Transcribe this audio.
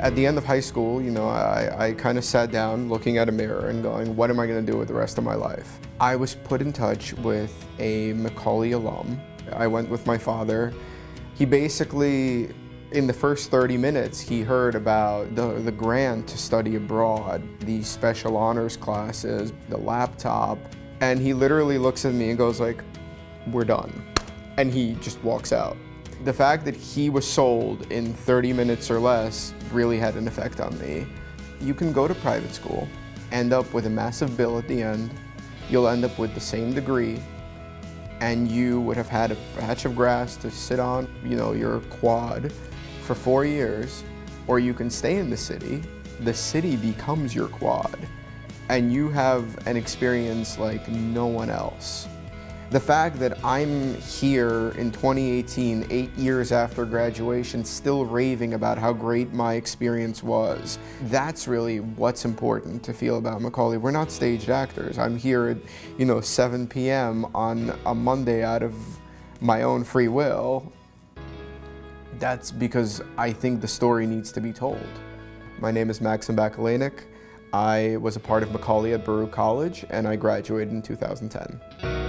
At the end of high school, you know, I, I kind of sat down looking at a mirror and going, what am I going to do with the rest of my life? I was put in touch with a Macaulay alum. I went with my father. He basically, in the first 30 minutes, he heard about the, the grant to study abroad, the special honors classes, the laptop, and he literally looks at me and goes like, we're done. And he just walks out. The fact that he was sold in 30 minutes or less really had an effect on me. You can go to private school, end up with a massive bill at the end, you'll end up with the same degree, and you would have had a patch of grass to sit on, you know, your quad for four years, or you can stay in the city, the city becomes your quad, and you have an experience like no one else. The fact that I'm here in 2018, eight years after graduation, still raving about how great my experience was, that's really what's important to feel about Macaulay. We're not staged actors. I'm here at, you know, 7 p.m. on a Monday out of my own free will. That's because I think the story needs to be told. My name is Maxim Bakalenik. I was a part of Macaulay at Baruch College and I graduated in 2010.